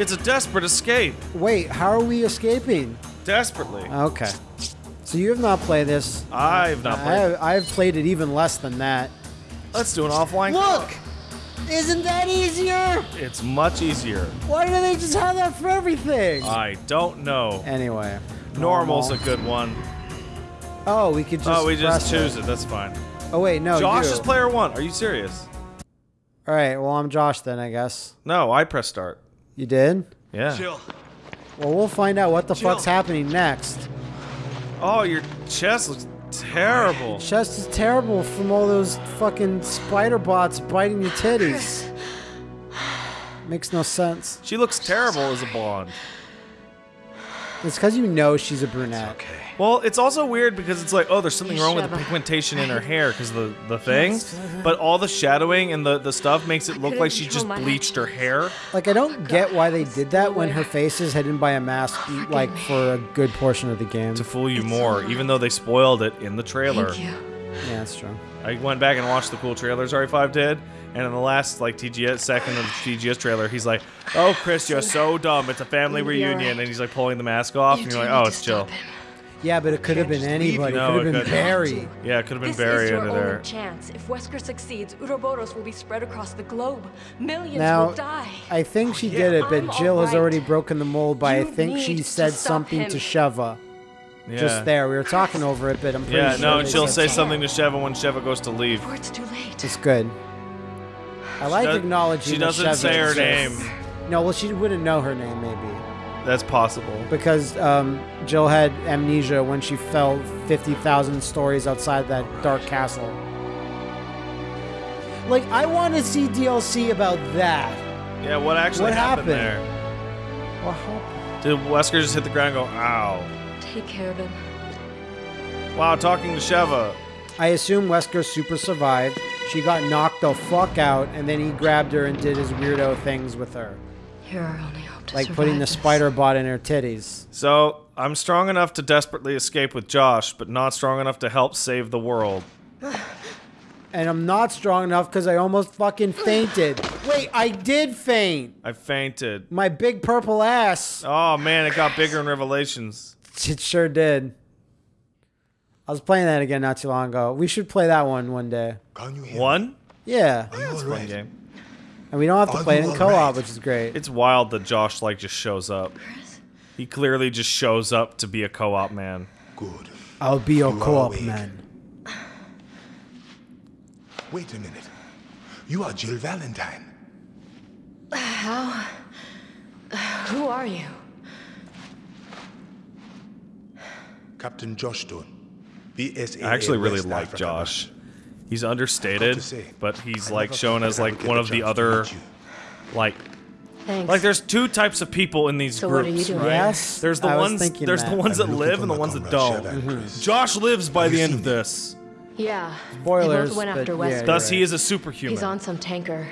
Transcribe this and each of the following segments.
It's a desperate escape. Wait, how are we escaping? Desperately. Okay. So you have not played this. I've not I played. have, I've played it even less than that. Let's do an offline. Look! Isn't that easier? It's much easier. Why do they just have that for everything? I don't know. anyway. Normal's a good one. Oh, we could just. oh, we just choose it. That's fine. Oh wait, no. Josh you. is player one. Are you serious? All right. Well, I'm Josh then, I guess. No, I press start. You did. Yeah. Jill, Well, we'll find out what the Jill. fuck's happening next. Oh, your chest looks terrible. Chest is terrible from all those fucking spider bots biting your titties. Makes no sense. She looks terrible as a blonde. It's because you know she's a brunette. okay. Well, it's also weird because it's like, oh, there's something wrong with the pigmentation in her hair because the the thing, Yes. but all the shadowing and the the stuff makes it look like she just bleached her hair. Like I don't get why they did that when her face is hidden by a mask, like for a good portion of the game. to fool you more, even though they spoiled it in the trailer. Thank you. Yeah, that's true. I went back and watched the cool trailers RE5 did, and in the last like TGS second of the TGS trailer, he's like, "Oh, Chris, you're so dumb. It's a family You'll be reunion," alright. and he's like pulling the mask off, You and you're like, "Oh, it's Jill." Yeah, but it could have been Can't just leave anybody. you. it could have been couldn't. Barry. Yeah, it could have been This Barry is your under only there. chance. If Wesker succeeds, Uroboros will be spread across the globe. Millions Now, will die. I think she oh, did it, but I'm Jill has alright. already broken the mold by I You think she need said to stop something him. to Sheva. Yeah. Just there. We were talking over it, but I'm pretty Yeah, sure no, and she'll say something. something to Sheva when Sheva goes to leave. Before it's too late. It's good. I like does- acknowledging she doesn't Sheva say her name. No, well, she wouldn't know her name, maybe. That's possible. Because um, Jill had amnesia when she fell 50,000 stories outside that dark castle. Like, I want to see DLC about that. Yeah, what actually What happened, happened? there? What happened? Did Wesker just hit the ground and go, ow? Take care of him. Wow, talking to Sheva. I assume Wesker super survived. She got knocked the fuck out, and then he grabbed her and did his weirdo things with her. You're our only hope to Like putting the this. spider bot in her titties. So, I'm strong enough to desperately escape with Josh, but not strong enough to help save the world. And I'm not strong enough because I almost fucking fainted. Wait, I did faint! I fainted. My big purple ass. Oh man, it got bigger in Revelations. It sure did. I was playing that again not too long ago. We should play that one one day. Can you hear One? Yeah. me? Are you Fun alright? game. And we don't have to Are play it in co-op, alright? which is great. It's wild that Josh like just shows up. He clearly just shows up to be a co-op man. Good. I'll be your You co-op man. Wait a minute. You are Jill Valentine. How? Who are you? Captain Josh Stone. BSAA. I actually really West like Africa. Josh. He's understated, say, but he's I like shown as that I would like one of the other like Thanks. like there's two types of people in these So what are groups, you doing? right? Yes, There's the I ones there's that. the ones that live and the ones that don't. Sheva and Chris. Josh lives by the end of this. Yeah. Spoilers, They both went but after yeah, Wesker. Thus right. he is a superhuman. He's on some tanker.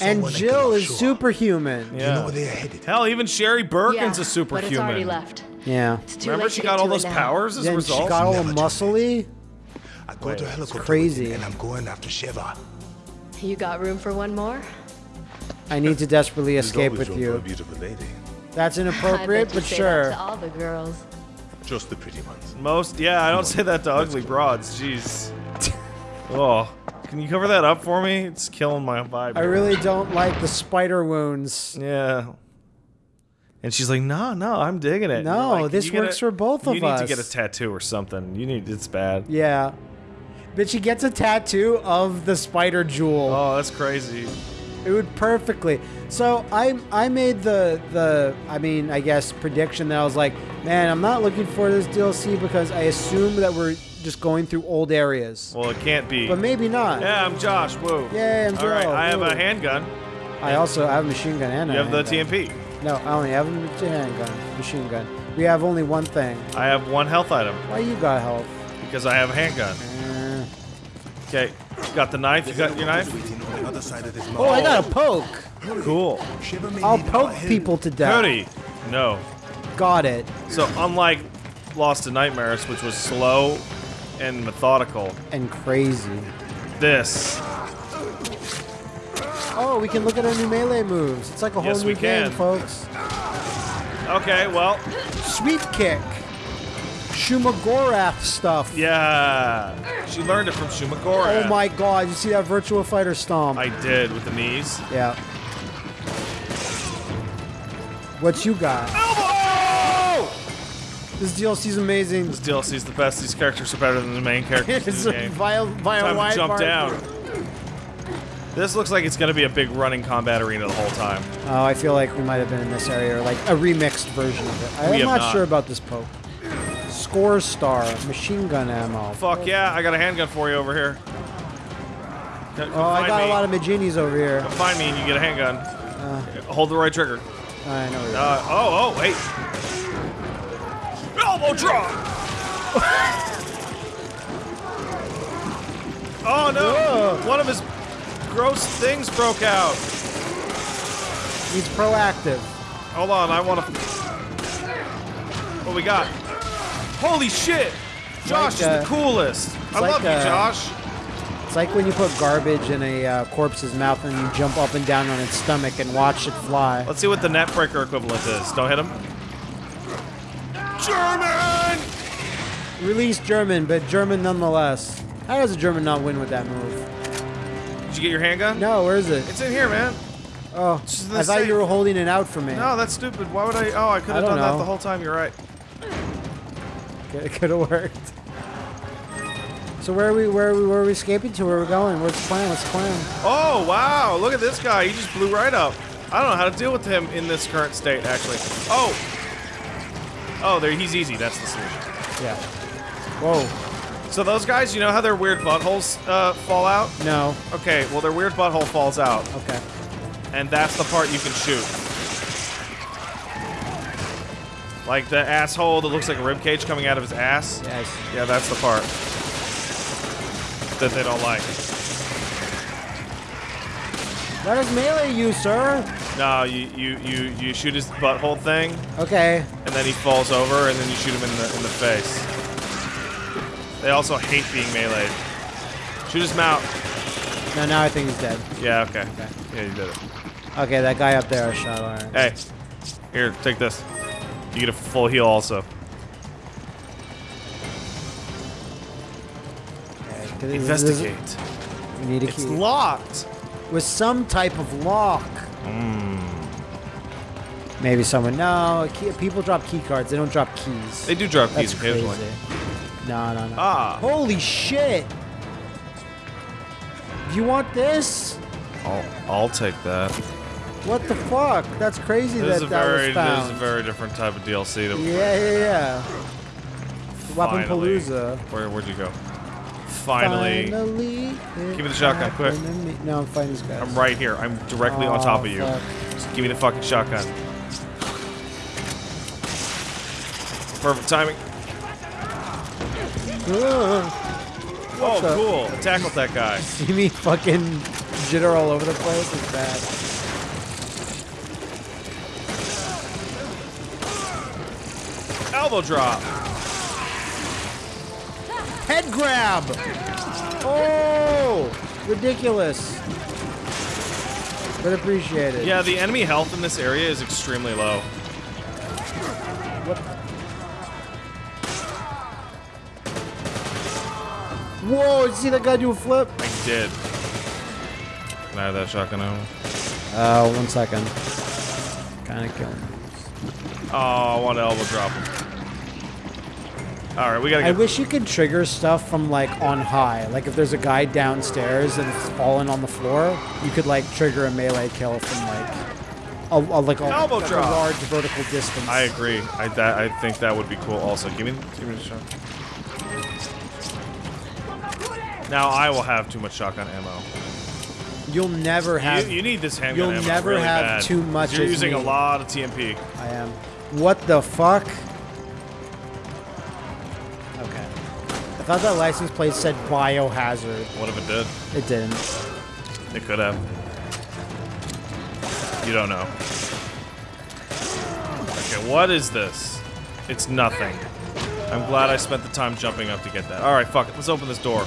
And Jill is offshore. superhuman. Do you know where they are headed? Hell, even Sherry Birkin's yeah, a But it's superhuman. already left. Yeah. It's too Remember late she got all those now. powers as a Then result? she got all Never muscly. I got a helicopter crazy. and I'm going after Sheva. You got room for one more? I need to desperately escape with room for a you. beautiful lady. That's I inappropriate, bet you but say sure. That to all the girls. Just the pretty ones. Most, yeah, I don't say that to ugly broads. Jeez. Oh, can you cover that up for me? It's killing my vibe. I really don't like the spider wounds. Yeah. And she's like, no, no, I'm digging it. No, like, this works a- for both of us. You need to get a tattoo or something. You need, it's bad. Yeah. But she gets a tattoo of the spider jewel. Oh, that's crazy. It would perfectly. So I I made the the I mean I guess prediction that I was like, man, I'm not looking for this DLC because I assume that we're just going through old areas. Well, it can't be. But maybe not. yeah, I'm Josh. Whoa. Yeah, I'm All right. I have Woo. a handgun. I also have a machine gun and You have the handgun. TMP. No, I only have a handgun, machine gun. We have only one thing. I have one health item Why you got health? because I have a handgun. Uh, Okay, got the knife. You got your knife. Waiting on the other side of this oh, I got a poke. Cool. I'll poke people to death. Cody. No. Got it. So unlike Lost in Nightmares, which was slow and methodical, And crazy. this Oh, we can look at our new melee moves. It's like a whole Yes, new we game, can. folks. Okay, well, Sweep kick. Shumagorath stuff. yeah. She learned it from Shumagorath. Oh my god, you see that Virtua Fighter stomp? I did with the knees. yeah. What you got? Elbow! This DLC's amazing. This DLC's the best. These characters are better than the main characters it's in a the game. via, via Time to jump down. This looks like it's going to be a big running combat arena the whole time. Oh, I feel like we might have been in this area, or like a remixed version of it. I'm not, not. sure about this poke. Score star, machine gun ammo. Fuck yeah, I got a handgun for you over here. Come Oh, I got me. a lot of Majinis over here. Come find me and you get a handgun. Hold the right trigger. I know. Uh, oh, oh, wait. Elbow drop! oh no! One of his gross things broke out. He's proactive. Hold on, I want to. What we got? Holy shit! Josh like, uh, is the coolest. I like, love you, uh, Josh. It's like when you put garbage in a uh, corpse's mouth and you jump up and down on its stomach and watch it fly. Let's see what the neckbreaker equivalent is. Don't hit him. German! Release German, but German nonetheless. How does a German not win with that move? Did you get your handgun? No, where is it? It's in here, man. Oh, just in the I thought safe. you were holding it out for me. No, that's stupid. Why would I? Oh, I could have done that the whole time. You're right. It could have worked. So where are we? Where are we? Where are we escaping to? Where are we going? What's the plan? What's the plan? Oh, wow. Look at this guy. He just blew right up. I don't know how to deal with him in this current state, actually. Oh. Oh, there. He's easy. That's the solution. Yeah. Whoa. So those guys, you know how their weird buttholes uh, fall out? No. Okay, well, their weird butthole falls out, Okay. and that's the part you can shoot. Like the asshole that looks like a rib cage coming out of his ass. Yes. Yeah, that's the part that they don't like. Let us melee you, sir. No, you you you you shoot his butthole thing, Okay. and then he falls over, and then you shoot him in the in the face. They also hate being meleeed. Shoot his mount. No, now I think he's dead. Yeah, okay. Yeah, you did it. Okay, that guy up there I shot. All right. Hey, here, take this. You get a full heal also. Okay, 'cause this- this Investigate. We need a It's key. locked. With some type of lock. Hmm. Maybe someone. No, key, people drop key cards. They don't drop keys. They do drop That's keys crazy. No, no, no. Ah. Holy shit! You want this? I'll, I'll take that. What the fuck? That's crazy This is that that very, was this is a very different type of DLC. That yeah, yeah, yeah. Weapon Palooza. Where, where'd you go? Finally. Finally Give me the shotgun, quick. No, I'm fighting these guys. I'm right here. I'm directly on Oh, top of you. fuck. Just give me the fucking shotgun. Perfect timing. Ugh. Oh, the- cool. Tackle that guy. See me fucking jitter all over the place? It's bad. Elbow drop. Head grab! Oh! Ridiculous. But appreciated. Yeah, the enemy health in this area is extremely low. Whoa, did you see that guy do a flip? I did. Can I have that shotgun ammo? Uh, one second. Kinda killing me. Oh, I want to elbow drop him. All right, we gotta I wish you could trigger stuff from like on high. Like if there's a guy downstairs and it's fallen on the floor, you could like trigger a melee kill from like a, a like a, Elbow like a large vertical distance. I agree. I that I think that would be cool. Also, give me give me the shot. Now I will have too much shotgun ammo. You'll never have. you, you need this handgun you'll never really have bad. too much You're using a lot of TMP. I am. What the fuck? Okay. I thought that license plate said biohazard. What if it did? It didn't. It could have. You don't know. Okay, what is this? It's nothing. I'm glad I spent the time jumping up to get that. Alright, fuck it. Let's open this door.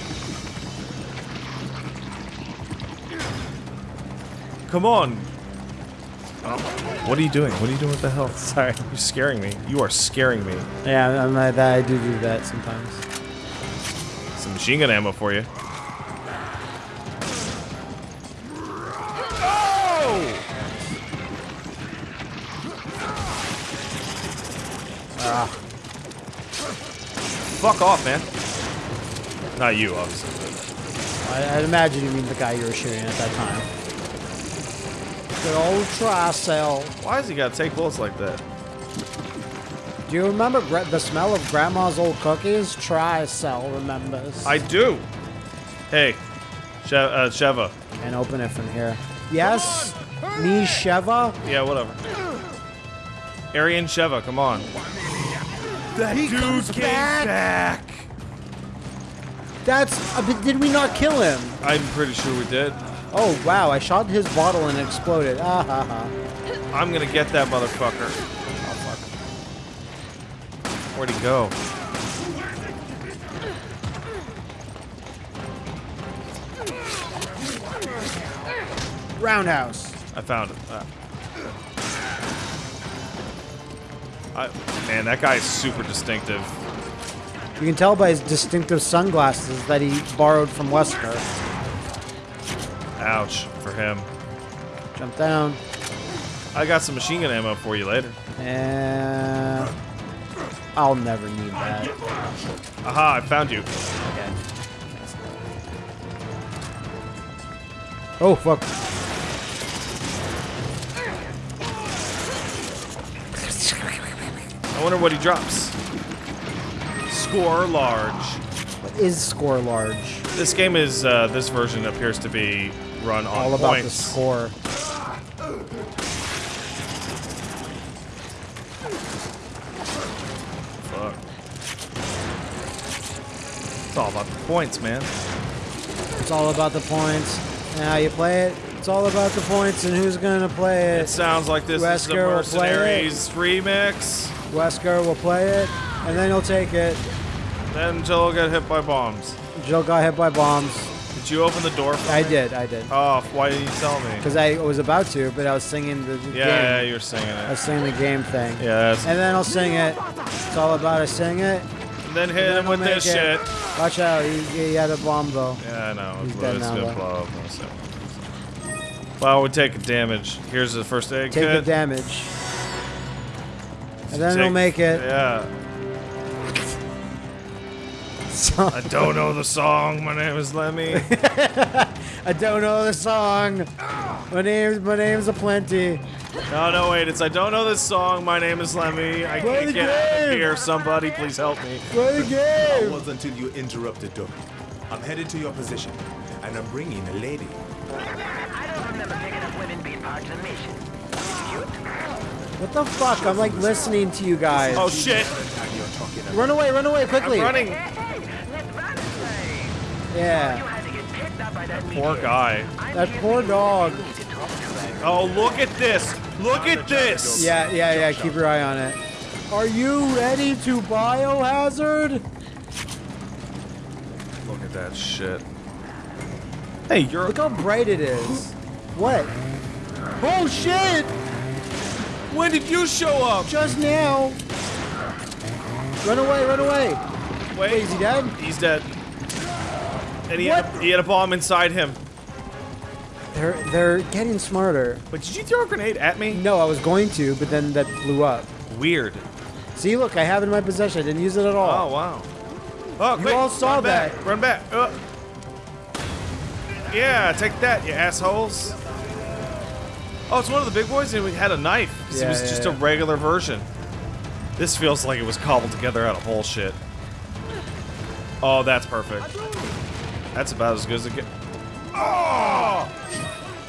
Come on. What are you doing? What are you doing with the hell? Sorry. You're scaring me. You are scaring me. Yeah, I'm like that. I do do that sometimes. Some machine gun ammo for you. Oh! Ah. Fuck off, man. Not you, obviously. I, I'd imagine you mean the guy you were shooting at that time. Good old Tricell. Why has he got to take bullets like that? Do you remember gra- the smell of Grandma's old cookies? Tricell remembers. I do. Hey, she uh, Sheva. Can't open it from here. Yes, me Sheva. Yeah, whatever. Arian Sheva, come on. That He dude comes came back. back. That's. Uh, did we not kill him? I'm pretty sure we did. Oh wow! I shot his bottle and it exploded. Ah ha ha. I'm gonna get that motherfucker. Oh fuck. Where'd he go? Roundhouse. I found it. Ah. I, man, that guy is super distinctive. You can tell by his distinctive sunglasses that he borrowed from Wesker. Ouch for him. Jump down. I got some machine gun ammo for you later. And I'll never need that. Aha, I found you. Okay. Oh fuck. I wonder what he drops. Score large. What is score large? This game is, uh, this version appears to be run on All about the score. Fuck. It's all about the points, man. It's all about the points. And how you play it. It's all about the points and who's gonna play It it. sounds like this is the Wesker play it. Mercenaries remix. Wesker will play it, and then he'll take it. Then Jill will get hit by bombs. Jill got hit by bombs. Did you open the door for I me? did, I did. Oh, why didn't you tell me? Because I was about to, but I was singing the, the Yeah, yeah, you're singing it. I was singing the game thing. Yeah, And then I'll sing it. It's all about I sing it. And then hit then him with this it. shit. Watch out, he, he had a bomb though. Yeah, I know. He's dead now, gonna though. blow up in a second. Well, we take damage. Here's the first aid Take the damage. And then Take- he'll make it. Yeah. So, I don't know the song. My name is Lemmy. I don't know the song. My name's my name's aplenty. no, no, wait. It's I don't know this song. My name is Lemmy. I Play can't the get out of here. Somebody, please help me. Play the It game. was until you interrupted, Duck. I'm headed to your position, and I'm bringing a lady. I don't remember picking up women being part of the mission. What the fuck? I'm like listening to you guys. Oh shit! And you're talking about Run away, run away quickly. I'm running. Yeah. had to get picked up by that Poor guy. That poor dog. one you need to talk to right Oh, look at this! Look at this! Yeah, yeah, yeah. Keep your eye on it. Are you ready to biohazard? Look at that shit. Hey, you're. Look how bright it is. What? Oh shit! When did you show up? Just now. Run away, run away. Wait, Wait, is he dead? He's dead. And he had, a, he had a bomb inside him. They're they're getting smarter. But did you throw a grenade at me? No, I was going to, but then that blew up. Weird. See, look, I have it in my possession. I didn't use it at all. Oh wow. Oh, You quick, all saw run back, that. Run back. Uh. Yeah, take that, you assholes. Oh, it's one of the big boys, and we had a knife. Yeah, it was yeah, just a regular version. This feels like it was cobbled together out of bullshit. Oh, that's perfect. That's about as good as it gets. Oh! Ah!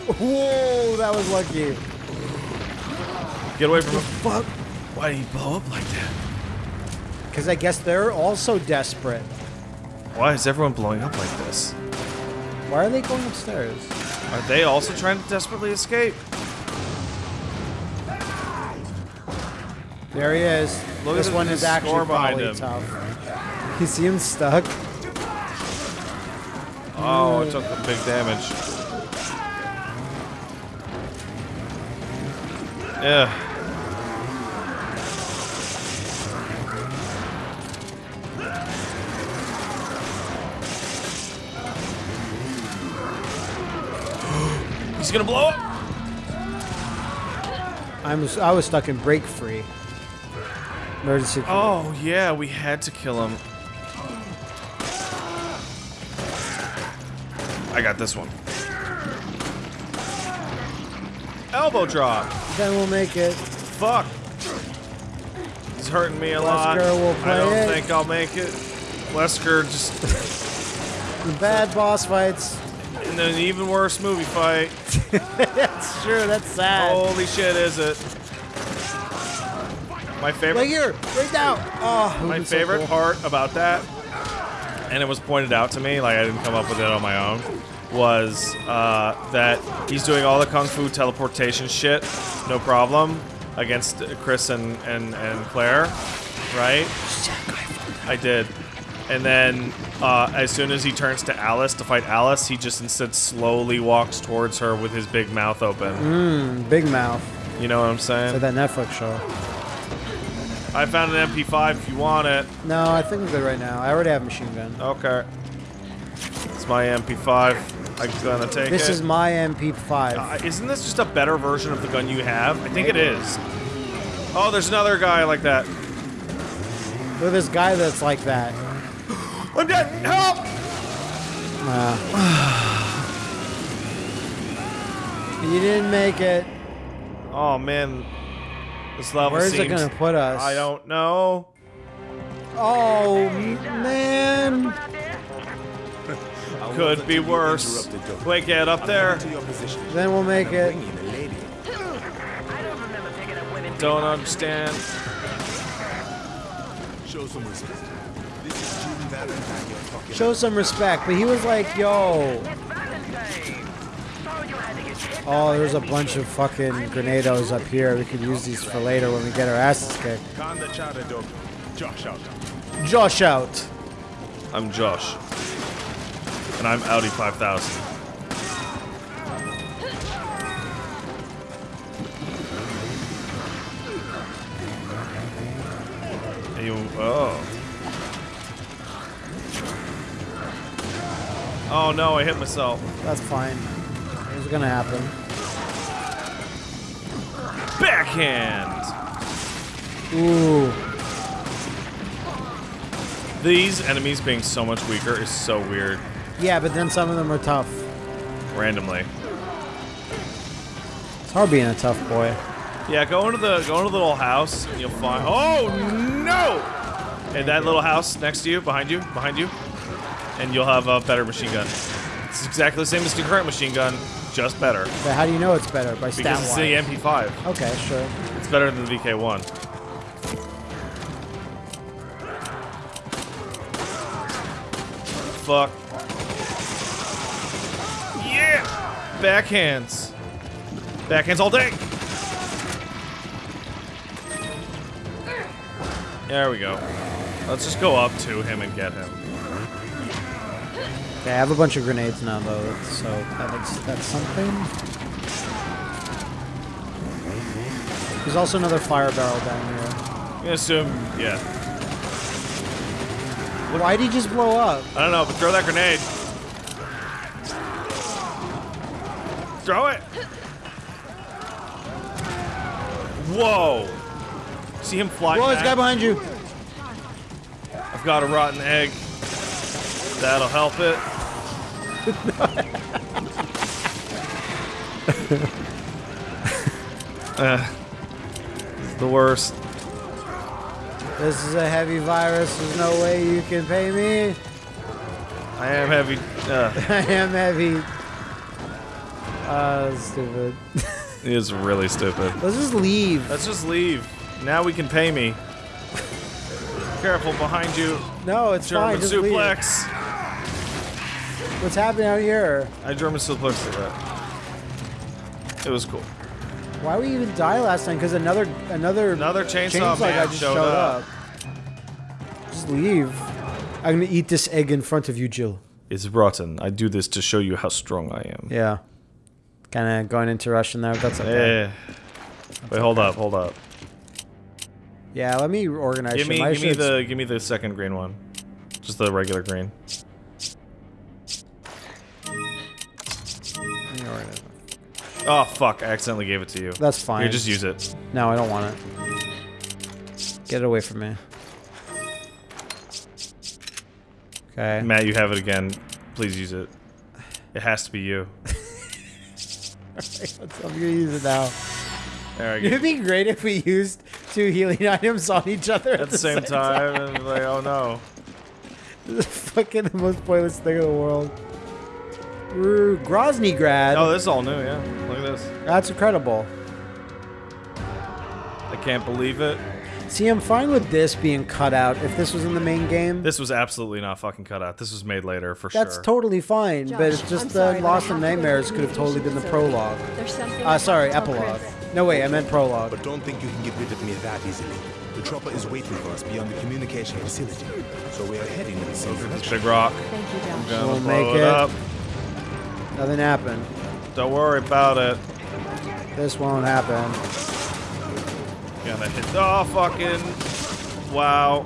Whoa, that was lucky. Get away from him. Fuck. Why did he blow up like that? Because I guess they're also desperate. Why is everyone blowing up like this? Why are they going upstairs? Are they also trying to desperately escape? There he is. Look this one is actually probably him. tough. You see him stuck? Oh, I took the big damage. Yeah. He's gonna blow up. I'm I was stuck in break free. Emergency. Oh yeah, we had to kill him. This one. Elbow drop. Then we'll make it. Fuck. He's hurting me a lot. Wesker will I don't it. think I'll make it. Wesker just The bad boss fights. in an even worse movie fight. That's true. That's sad. Holy shit, is it? My favorite Right here, right now. Oh, My would've so favorite cool. part about that, and it was pointed out to me, like I didn't come up with it on my own, was uh, that he's doing all the kung fu teleportation shit, no problem, against Chris and, and, and Claire, right? I did. And then, uh, as soon as he turns to Alice to fight Alice, he just instead slowly walks towards her with his big mouth open. Mm, Big Mouth. You know what I'm saying? That Netflix show. I found an MP5 if you want it. No, I think I'm good right now. I already have a machine gun. Okay. It's my MP5. I'm gonna take This it. is my MP5. Uh, isn't this just a better version of the gun you have? I think it is. Oh, there's another guy like that. Look at this guy that's like that. I'm dead. Help! You didn't make it. Oh man, this level Where's it gonna put us? I don't know. Oh man. I Could be worse. interrupted, Doc. Wait, get up there. headed to your position. Then we'll make it. bringing a lady. I don't remember picking up women. Don't understand. Show some respect. This is Valentine you're talking Show some respect. But he was like, yo. It's Valentine. So you had to get kicked Oh, there's a bunch of fucking grenados up here. We could use these for later when we get our asses kicked. Calm the chatter, dog. Josh out. Josh out. I'm Josh, and I'm Audi 5000. And You, oh. Oh no, I hit myself. That's fine. It's gonna happen. Backhand! Ooh. These enemies being so much weaker is so weird. Yeah, but then some of them are tough. Randomly. It's hard being a tough boy. Yeah, go into the go into the little house and you'll find. Oh no! And that little house next to you, behind you, behind you, and you'll have a better machine gun. It's exactly the same as the current machine gun, just better. But how do you know it's better? By stat Because it's the. MP5. Okay, sure. It's better than the VK1. Fuck. Yeah! Backhands. Backhands all day. There we go. Let's just go up to him and get him. Okay, I have a bunch of grenades now, though, so that makes that's something. There's also another fire barrel down here. I'm gonna assume, yeah. Why'd he just blow up? I don't know, but throw that grenade. Throw it. Whoa. See him fly Whoa, there's a guy behind you. I've got a rotten egg. That'll help it. uh, it's the worst. This is a heavy virus. There's no way you can pay me. I am heavy. Uh, I am heavy. Uh, stupid. it is really stupid. Let's just leave. Let's just leave. Now we can pay me. Careful behind you. No, it's German fine. Just leave. suplex. What's happening out here? I German suplex that. It was cool. Why we even die last time? Because another another Another chainsaw guy man just showed showed up. up. Just leave. I'm gonna eat this egg in front of you, Jill. It's rotten. I do this to show you how strong I am. Yeah. Kind of going into Russian there. That's okay. Eh. Wait, hold up, hold up. Yeah, let me organize. Give me, give me the, give me the second green one. Just the regular green. let me organize. Oh fuck! I accidentally gave it to you. That's fine. You just use it. No, I don't want it. Get it away from me. Okay. Matt, you have it again. Please use it. It has to be you. I'm gonna use it now. There we go. It'd be great if we used two healing items on each other at, At the same time, and like, oh no. This is fucking the most pointless thing in the world. Ooh, Grozny grad. Oh, this is all new, yeah. Look at this. That's incredible. I can't believe it. See, I'm fine with this being cut out if this was in the main game. This was absolutely not fucking cut out. This was made later for That's sure. That's totally fine, but it's just I'm the sorry, but I Lost in Nightmares could have totally been the prologue. There's something Uh, sorry, have to tell epilogue. Chris. No, wait, I meant prologue. But don't think you can get rid of me that easily. The chopper is waiting for us beyond the communication facility. So we are heading in the same direction. Big rock. Thank you, Josh. Gonna We'll make it it. up. Nothing happened. Don't worry about it. This won't happen. Gonna hit. Oh, fucking. Wow.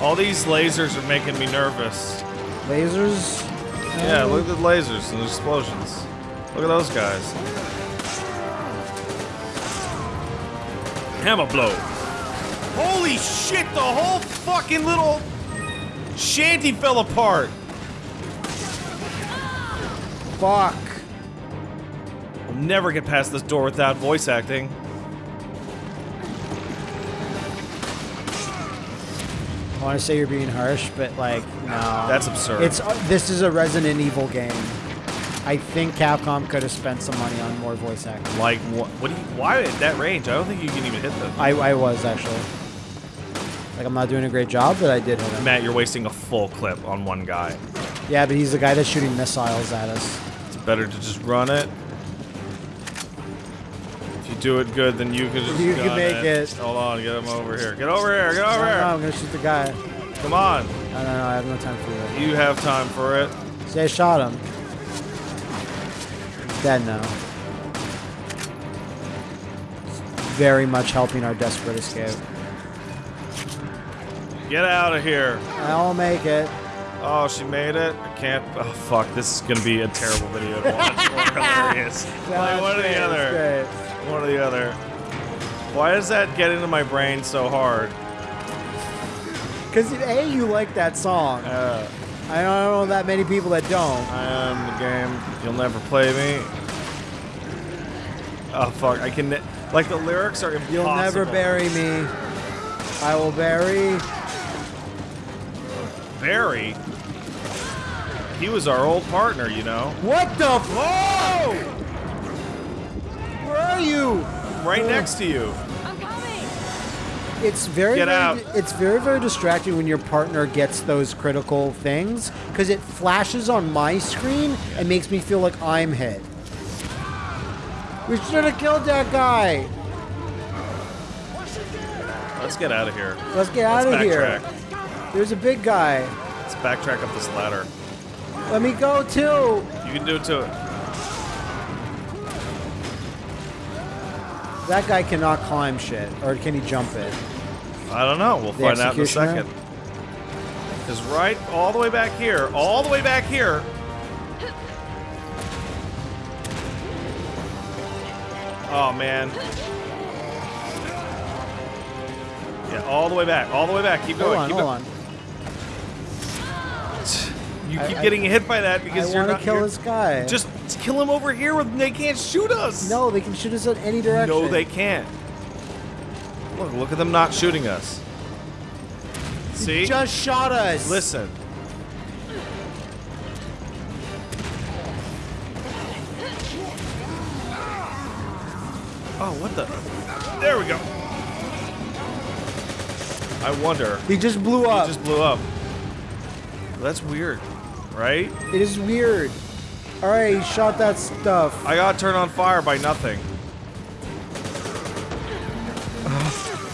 All these lasers are making me nervous. Lasers? Yeah, Um, look at the lasers and the explosions. Look at those guys. Hammer blow. Holy shit, the whole fucking little shanty fell apart. Fuck. We'll never get past this door without voice acting. I want to say you're being harsh, but like, no. That's absurd. It's uh, this is a Resident Evil game. I think Capcom could have spent some money on more voice acting. Like, what? What do you? Why at that range? I don't think you can even hit them. I, I was actually. Like, I'm not doing a great job, but I did hit him. Matt, you're wasting a full clip on one guy. Yeah, but he's the guy that's shooting missiles at us. It's better to just run it. Do it good, then you can just You can make it. Hold on, get him over here. Get over here. Get over No, no, here. I'm gonna shoot the guy. Come on. No, no, no, I have no time for that. You have time for it. See, I shot him. He's dead now. Very much helping our desperate escape. Get out of here. I'll make it. Oh, she made it. I can't. Oh, fuck. This is gonna be a terrible video to watch. or hilarious. Like, one or the other. One or the other. Why does that get into my brain so hard? Because A, you like that song. Uh, I don't know that many people that don't. I am the game. You'll never play me. Oh fuck! I can. Like the lyrics are impossible. You'll never bury me. I will bury. Barry. He was our old partner, you know. What the? Whoa! Where are you? Right next to you. I'm coming. It's very, Get very out. it's very, very distracting when your partner gets those critical things because it flashes on my screen and makes me feel like I'm hit. We should have killed that guy. Let's get out of here. Let's get out Let's of here. There's a big guy. Let's backtrack up this ladder. Let me go too. You can do it to That guy cannot climb shit, or can he jump it? I don't know. We'll The find out in a second. Because right all the way back here, all the way back here. Oh man. Yeah, all the way back, all the way back. Keep Hold going. on, keep hold going. on. You keep I- getting hit by that I because you're I want to kill this guy. Just kill him over here. With, they can't shoot us. no, they can shoot us in any direction. No, they can't. Look, look at them not shooting us. See? just shot us. Listen. Oh, what the? There we go. I wonder. He just blew He up. just blew up. That's weird, right? It is weird. All right, he shot that stuff. I got turned on fire by nothing.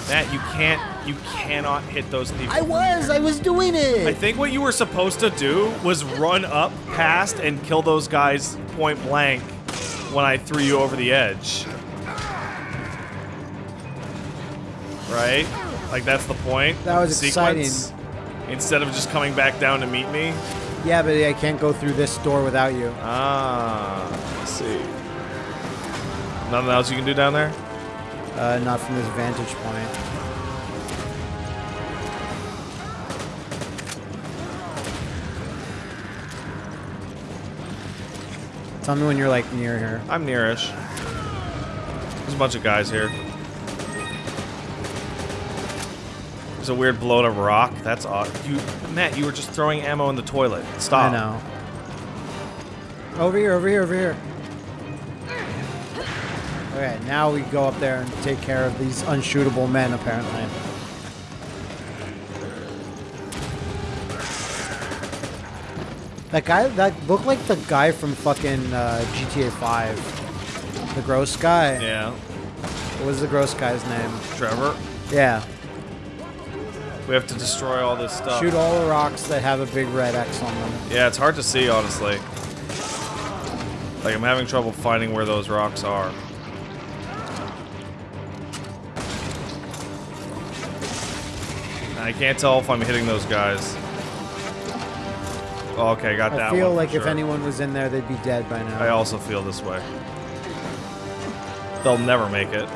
Matt, you can't, you cannot hit those people. I was, I was doing it. I think what you were supposed to do was run up past and kill those guys point blank when I threw you over the edge. right? Like that's the point. That was sequence. Instead of just coming back down to meet me. Yeah, but I can't go through this door without you. Ah, let's see. Nothing else you can do down there? Uh, not from this vantage point. Tell me when you're like near here. I'm nearish. There's a bunch of guys here. There's a weird blown up rock. That's odd. You, Matt, you were just throwing ammo in the toilet. Stop. I know. Over here, over here, over here. Okay, now we go up there and take care of these unshootable men, apparently. That guy, that looked like the guy from fucking uh, GTA 5. The gross guy. Yeah. What was the gross guy's name? Trevor, Yeah. We have to destroy all this stuff. Shoot all the rocks that have a big red X on them. Yeah, it's hard to see, honestly. Like, I'm having trouble finding where those rocks are. And I can't tell if I'm hitting those guys. Oh, okay, got that I feel one, like if anyone was in there, they'd be dead by now. I also feel this way. They'll never make it.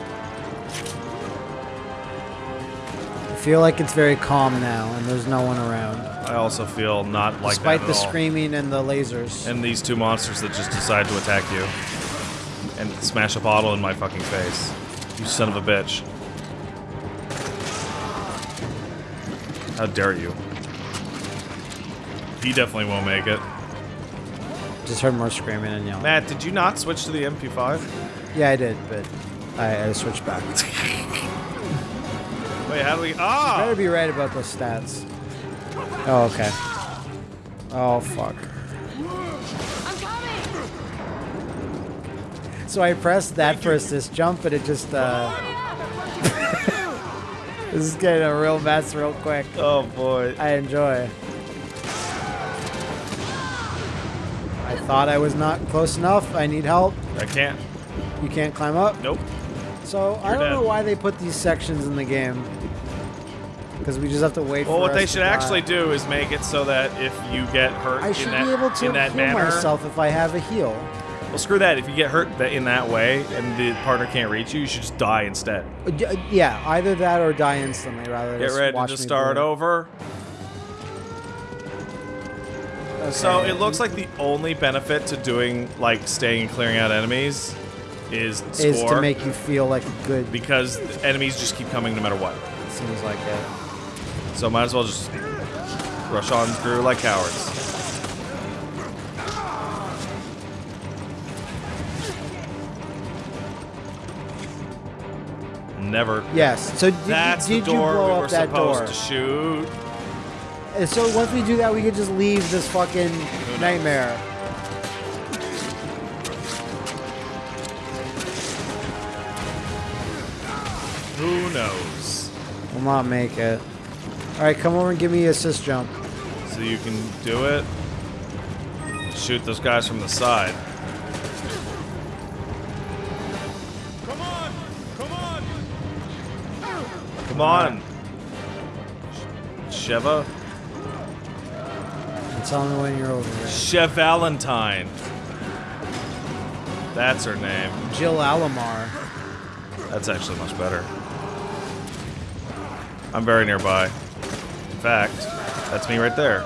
Feel like it's very calm now, and there's no one around. I also feel not like Despite that the all. screaming and the lasers. And these two monsters that just decide to attack you. And smash a bottle in my fucking face. You son of a bitch. How dare you? He definitely won't make it. Just heard more screaming and yelling. Matt, did you not switch to the MP5? Yeah, I did, but I, I switched back. Wait, how do we... Better Ah! be right about those stats. Oh, okay. Oh, fuck. I'm coming! So I pressed that for assist jump, but it just, uh... this is getting a real mess real quick. Oh, boy. I enjoy. I thought I was not close enough. I need help. I can't. You can't climb up. Nope. So I You're don't know why they put these sections in the game. Because we just have to wait Well, for what they should die. actually do is make it so that if you get hurt I in should that, be able to in that heal manner... myself if I have a heal. Well, screw that. If you get hurt in that way and the partner can't reach you, you should just die instead. Uh, Yeah, either that or die instantly rather than Get just ready to me start bleed. over. Okay. So it looks like the only benefit to doing like staying and clearing out enemies is score is to make you feel like a good. because enemies just keep coming no matter what. Seems like it. So might as well just rush on through like cowards. Never. Yes. So did, That's you, did the door you blow we up were that supposed door? to shoot. And so once we do that, we could just leave this fucking nightmare. Who knows? We'll not make it. All right, come over and give me a assist jump. So you can do it. Shoot those guys from the side. Come on! Come on! Come on! Sheva? And tell me when you're over here. Chev Valentine. That's her name. Jill Alomar. That's actually much better. I'm very nearby. Fact, that's me right there.